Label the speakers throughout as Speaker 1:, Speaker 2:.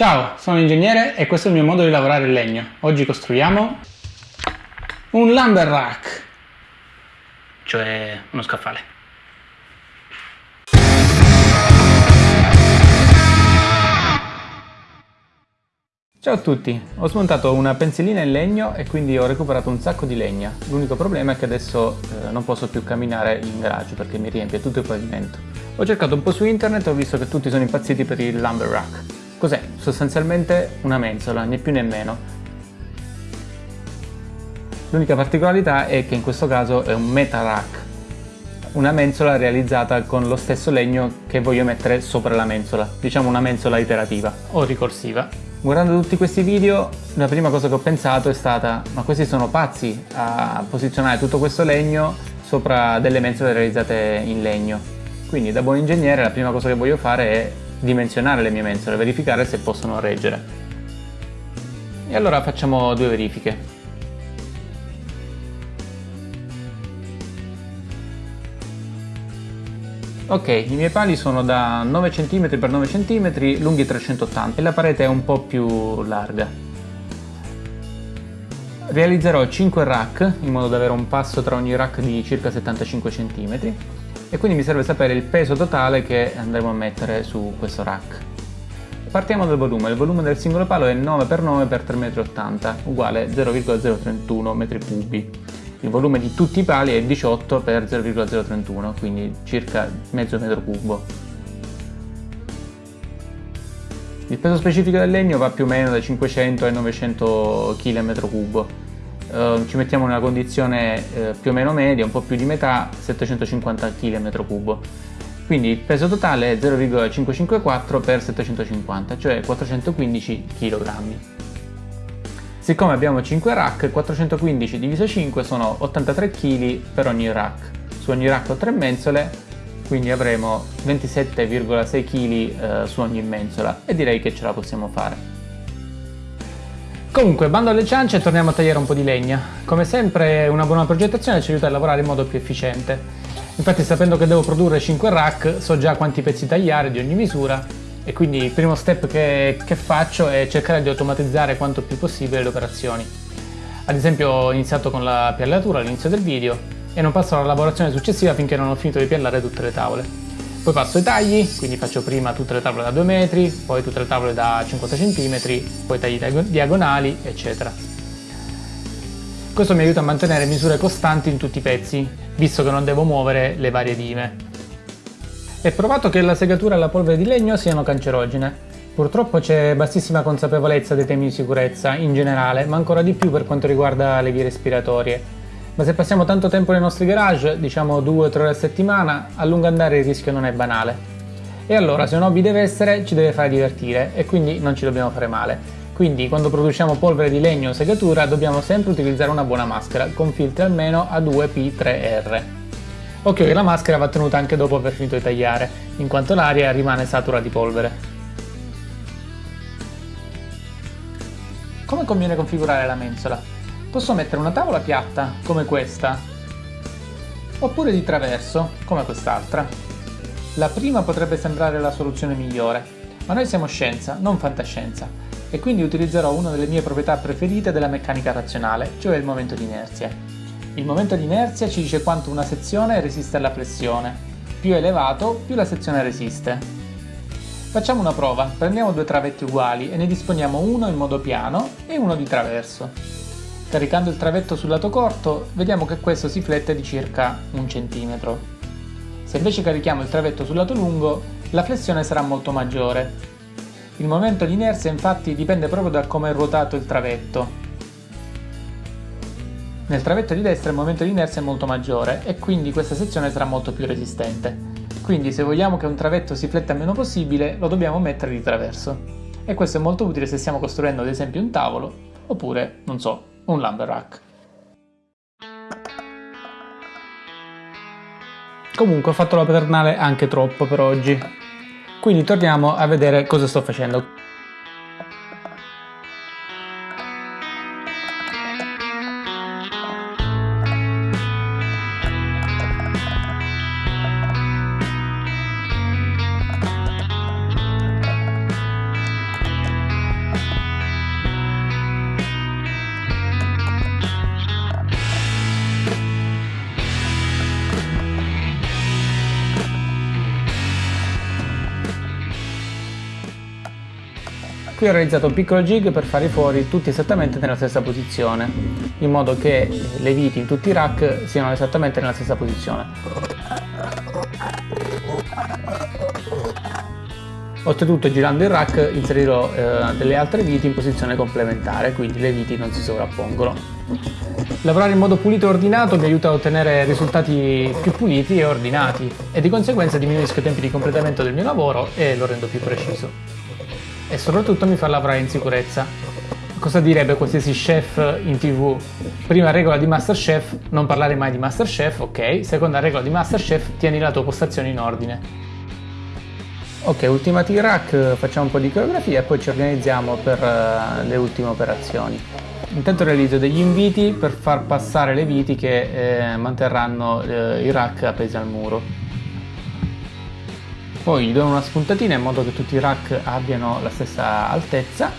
Speaker 1: Ciao, sono ingegnere e questo è il mio modo di lavorare il legno. Oggi costruiamo un lumber rack, cioè uno scaffale. Ciao a tutti, ho smontato una pensilina in legno e quindi ho recuperato un sacco di legna. L'unico problema è che adesso eh, non posso più camminare in garage perché mi riempie tutto il pavimento. Ho cercato un po' su internet e ho visto che tutti sono impazziti per il lumber rack. Cos'è? Sostanzialmente una mensola, né più né meno. L'unica particolarità è che in questo caso è un meta rack, una mensola realizzata con lo stesso legno che voglio mettere sopra la mensola, diciamo una mensola iterativa o ricorsiva. Guardando tutti questi video, la prima cosa che ho pensato è stata ma questi sono pazzi a posizionare tutto questo legno sopra delle mensole realizzate in legno. Quindi da buon ingegnere la prima cosa che voglio fare è dimensionare le mie mensole, verificare se possono reggere. E allora facciamo due verifiche. Ok, i miei pali sono da 9 cm x 9 cm, lunghi 380 e la parete è un po' più larga. Realizzerò 5 rack in modo da avere un passo tra ogni rack di circa 75 cm e quindi mi serve sapere il peso totale che andremo a mettere su questo rack. Partiamo dal volume, il volume del singolo palo è 9x9x3,80 m uguale 0,031 m3 il volume di tutti i pali è 18x0,031 quindi circa mezzo metro cubo. Il peso specifico del legno va più o meno da 500 ai 900 kg m3 eh, ci mettiamo in una condizione eh, più o meno media, un po' più di metà, 750 kg metro cubo. Quindi il peso totale è 0,554 x 750, cioè 415 kg. Siccome abbiamo 5 rack, 415 diviso 5 sono 83 kg per ogni rack. Su ogni rack ho 3 mensole, quindi avremo 27,6 kg eh, su ogni mensola e direi che ce la possiamo fare. Comunque, bando alle ciance e torniamo a tagliare un po' di legna. Come sempre una buona progettazione ci aiuta a lavorare in modo più efficiente. Infatti sapendo che devo produrre 5 rack so già quanti pezzi tagliare di ogni misura e quindi il primo step che, che faccio è cercare di automatizzare quanto più possibile le operazioni. Ad esempio ho iniziato con la piallatura all'inizio del video e non passo alla lavorazione successiva finché non ho finito di piallare tutte le tavole. Poi passo ai tagli, quindi faccio prima tutte le tavole da 2 metri, poi tutte le tavole da 50 cm, poi tagli diagonali, eccetera. Questo mi aiuta a mantenere misure costanti in tutti i pezzi, visto che non devo muovere le varie dime. È provato che la segatura e la polvere di legno siano cancerogene. Purtroppo c'è bassissima consapevolezza dei temi di sicurezza in generale, ma ancora di più per quanto riguarda le vie respiratorie, ma se passiamo tanto tempo nei nostri garage, diciamo 2-3 ore a settimana, a lungo andare il rischio non è banale. E allora se un hobby deve essere, ci deve fare divertire e quindi non ci dobbiamo fare male. Quindi quando produciamo polvere di legno o segatura dobbiamo sempre utilizzare una buona maschera, con filtri almeno a 2P3R. Occhio che la maschera va tenuta anche dopo aver finito di tagliare, in quanto l'aria rimane satura di polvere. Come conviene configurare la mensola? Posso mettere una tavola piatta, come questa, oppure di traverso, come quest'altra. La prima potrebbe sembrare la soluzione migliore, ma noi siamo scienza, non fantascienza, e quindi utilizzerò una delle mie proprietà preferite della meccanica razionale, cioè il momento di inerzia. Il momento di inerzia ci dice quanto una sezione resiste alla flessione. Più elevato, più la sezione resiste. Facciamo una prova, prendiamo due travetti uguali e ne disponiamo uno in modo piano e uno di traverso. Caricando il travetto sul lato corto, vediamo che questo si flette di circa un centimetro. Se invece carichiamo il travetto sul lato lungo, la flessione sarà molto maggiore. Il momento di inerzia infatti dipende proprio da come è ruotato il travetto. Nel travetto di destra il momento di inerzia è molto maggiore e quindi questa sezione sarà molto più resistente. Quindi se vogliamo che un travetto si fletta il meno possibile, lo dobbiamo mettere di traverso. E questo è molto utile se stiamo costruendo ad esempio un tavolo, oppure, non so, un lumber rack. Comunque ho fatto la paternale anche troppo per oggi, quindi torniamo a vedere cosa sto facendo. Qui ho realizzato un piccolo jig per fare fuori tutti esattamente nella stessa posizione, in modo che le viti in tutti i rack siano esattamente nella stessa posizione. Oltretutto girando il rack inserirò eh, delle altre viti in posizione complementare, quindi le viti non si sovrappongono. Lavorare in modo pulito e ordinato mi aiuta a ottenere risultati più puliti e ordinati e di conseguenza diminuisco i tempi di completamento del mio lavoro e lo rendo più preciso e soprattutto mi fa lavorare in sicurezza. Cosa direbbe qualsiasi chef in tv? Prima regola di Masterchef, non parlare mai di Masterchef, ok. Seconda regola di Masterchef, tieni la tua postazione in ordine. Ok, ultimati i rack, facciamo un po' di coreografia e poi ci organizziamo per uh, le ultime operazioni. Intanto realizzo degli inviti per far passare le viti che eh, manterranno eh, i rack appesi al muro. Poi gli do una spuntatina in modo che tutti i rack abbiano la stessa altezza.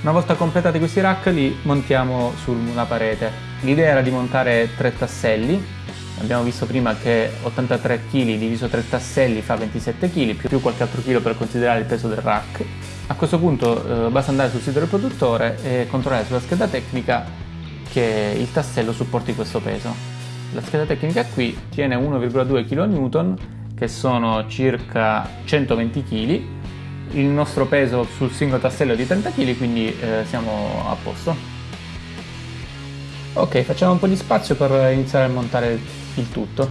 Speaker 1: Una volta completati questi rack li montiamo sulla parete. L'idea era di montare tre tasselli, abbiamo visto prima che 83 kg diviso 3 tasselli fa 27 kg, più qualche altro chilo per considerare il peso del rack. A questo punto eh, basta andare sul sito del produttore e controllare sulla scheda tecnica che il tassello supporti questo peso. La scheda tecnica qui tiene 1,2 kN che sono circa 120 kg. Il nostro peso sul singolo tassello è di 30 kg quindi eh, siamo a posto. Ok, facciamo un po' di spazio per iniziare a montare il tutto.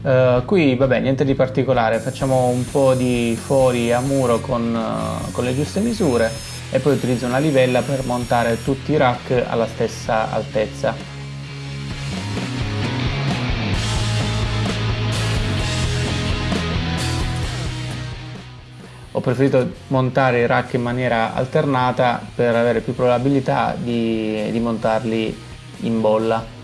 Speaker 1: Uh, qui vabbè niente di particolare, facciamo un po' di fori a muro con, uh, con le giuste misure e poi utilizzo una livella per montare tutti i rack alla stessa altezza. Ho preferito montare i rack in maniera alternata per avere più probabilità di, di montarli in bolla.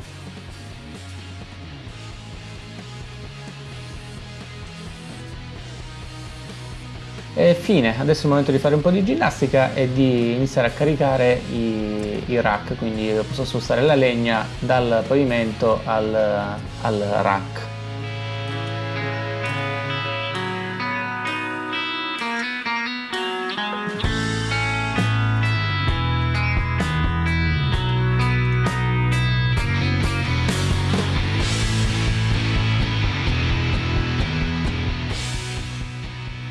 Speaker 1: E fine, adesso è il momento di fare un po' di ginnastica e di iniziare a caricare i, i rack, quindi posso spostare la legna dal pavimento al, al rack.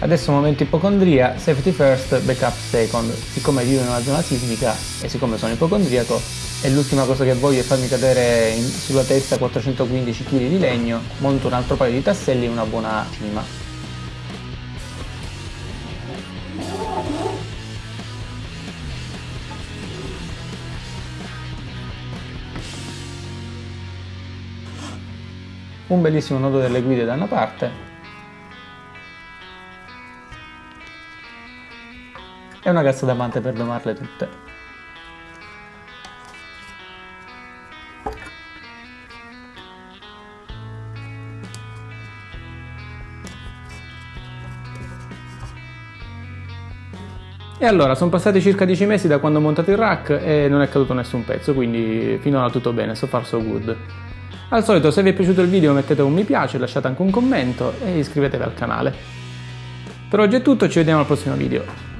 Speaker 1: Adesso momento ipocondria, safety first, backup second. Siccome vivo in una zona sismica e siccome sono ipocondriaco e l'ultima cosa che voglio è farmi cadere in, sulla testa 415 kg di legno, monto un altro paio di tasselli e una buona cima. Un bellissimo nodo delle guide da una parte e una cazzo d'amante per domarle tutte. E allora, sono passati circa 10 mesi da quando ho montato il rack e non è caduto nessun pezzo, quindi finora tutto bene, so far so good. Al solito, se vi è piaciuto il video mettete un mi piace, lasciate anche un commento e iscrivetevi al canale. Per oggi è tutto, ci vediamo al prossimo video.